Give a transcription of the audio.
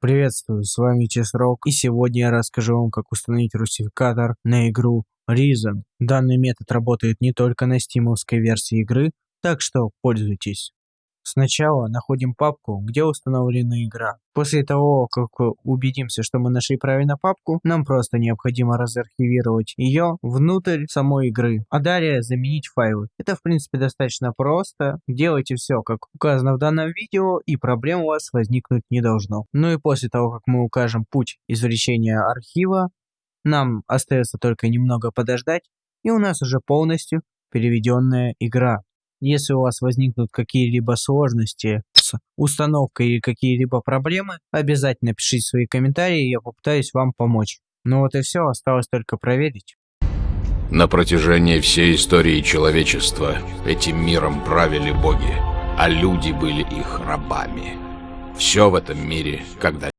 Приветствую, с вами Чесрок, и сегодня я расскажу вам, как установить русификатор на игру Reason. Данный метод работает не только на стимовской версии игры, так что пользуйтесь. Сначала находим папку, где установлена игра. После того, как убедимся, что мы нашли правильно папку, нам просто необходимо разархивировать ее внутрь самой игры, а далее заменить файлы. Это в принципе достаточно просто, делайте все как указано в данном видео и проблем у вас возникнуть не должно. Ну и после того, как мы укажем путь извлечения архива, нам остается только немного подождать, и у нас уже полностью переведенная игра. Если у вас возникнут какие-либо сложности с установкой или какие-либо проблемы, обязательно пишите свои комментарии, я попытаюсь вам помочь. Ну вот и все, осталось только проверить. На протяжении всей истории человечества этим миром правили боги, а люди были их рабами. Все в этом мире когда